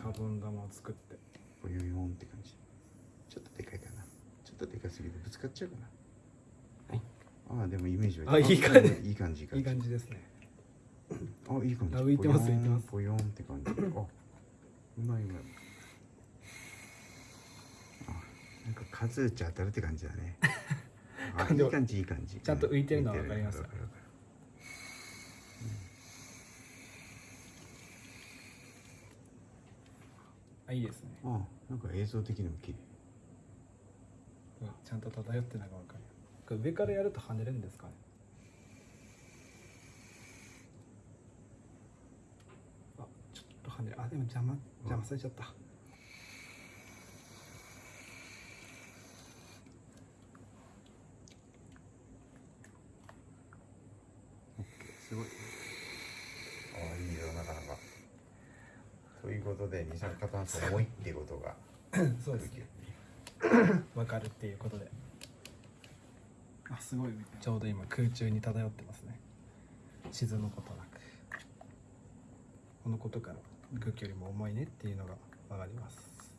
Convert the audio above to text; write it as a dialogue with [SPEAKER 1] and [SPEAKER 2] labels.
[SPEAKER 1] シャボン玉を作って。
[SPEAKER 2] ボヨヨンって感じ。ちょっとでかいかな。ちょっとでかすぎてぶつかっちゃうかな。
[SPEAKER 1] はい。
[SPEAKER 2] ああでもイメージは
[SPEAKER 1] あいい感じ。
[SPEAKER 2] いい感じ
[SPEAKER 1] いい感じですね。
[SPEAKER 2] あいい感じ。
[SPEAKER 1] あ浮いてます浮いてます。
[SPEAKER 2] ボヨンって感じ。あうまいうまいあなんか数打ち当たるって感じだね。あいい感じいい感じ。
[SPEAKER 1] ちゃんと浮いてるのは
[SPEAKER 2] 浮い
[SPEAKER 1] わかります。
[SPEAKER 2] わかるわかる
[SPEAKER 1] あいいですね。
[SPEAKER 2] あなんか映像的にも綺麗。
[SPEAKER 1] うんちゃんと漂ってるのがわかる上からやると跳ねるんですかね？あちょっと跳ねる。あでも邪魔邪魔されちゃった。
[SPEAKER 2] すごいああいいよなかなかということで二酸化炭素重いっていうことが。
[SPEAKER 1] そうですね。わかるっていうことで。あすごい。ちょうど今空中に漂ってますね。沈むことなく。このことから空気よりも重いねっていうのがわかります